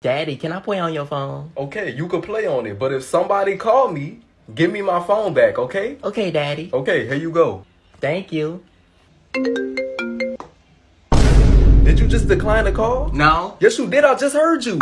Daddy, can I play on your phone? Okay, you can play on it, but if somebody call me, give me my phone back, okay? Okay, Daddy. Okay, here you go. Thank you. Did you just decline the call? No. Yes, you did. I just heard you.